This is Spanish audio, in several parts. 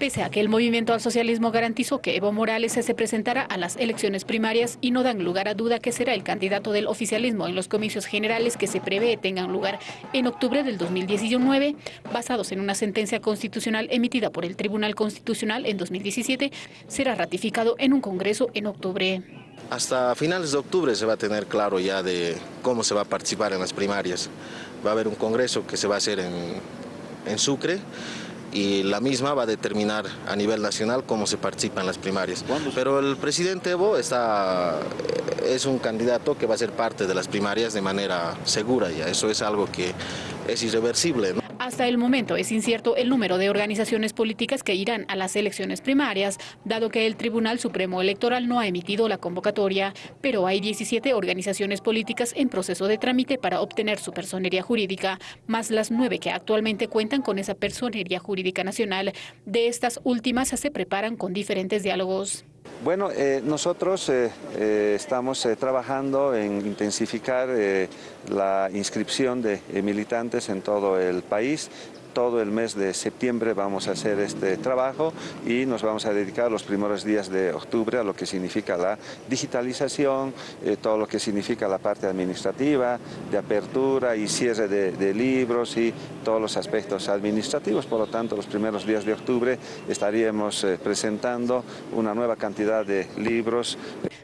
Pese a que el movimiento al socialismo garantizó que Evo Morales se presentará a las elecciones primarias y no dan lugar a duda que será el candidato del oficialismo en los comicios generales que se prevé tengan lugar en octubre del 2019, basados en una sentencia constitucional emitida por el Tribunal Constitucional en 2017, será ratificado en un congreso en octubre. Hasta finales de octubre se va a tener claro ya de cómo se va a participar en las primarias. Va a haber un congreso que se va a hacer en, en Sucre y la misma va a determinar a nivel nacional cómo se participa en las primarias. Pero el presidente Evo está, es un candidato que va a ser parte de las primarias de manera segura ya, eso es algo que es irreversible. Hasta el momento es incierto el número de organizaciones políticas que irán a las elecciones primarias, dado que el Tribunal Supremo Electoral no ha emitido la convocatoria, pero hay 17 organizaciones políticas en proceso de trámite para obtener su personería jurídica, más las nueve que actualmente cuentan con esa personería jurídica nacional. De estas últimas se preparan con diferentes diálogos. Bueno, eh, nosotros eh, eh, estamos trabajando en intensificar la inscripción de militantes en todo el país todo el mes de septiembre vamos a hacer este trabajo y nos vamos a dedicar los primeros días de octubre a lo que significa la digitalización, eh, todo lo que significa la parte administrativa, de apertura y cierre de, libros y todos los aspectos administrativos. Por lo tanto, los primeros días de octubre estaríamos eh, presentando una nueva cantidad de libros.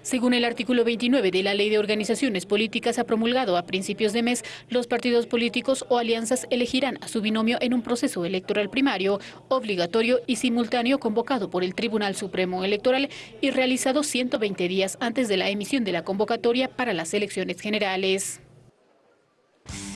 Según el artículo 29 de la Ley de Organizaciones Políticas ha promulgado a principios de mes, los partidos políticos o alianzas elegirán a su binomio en un proceso electoral primario, obligatorio y simultáneo convocado por el Tribunal Supremo Electoral y realizado 120 días antes de la emisión de la convocatoria para las elecciones generales.